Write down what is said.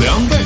两倍。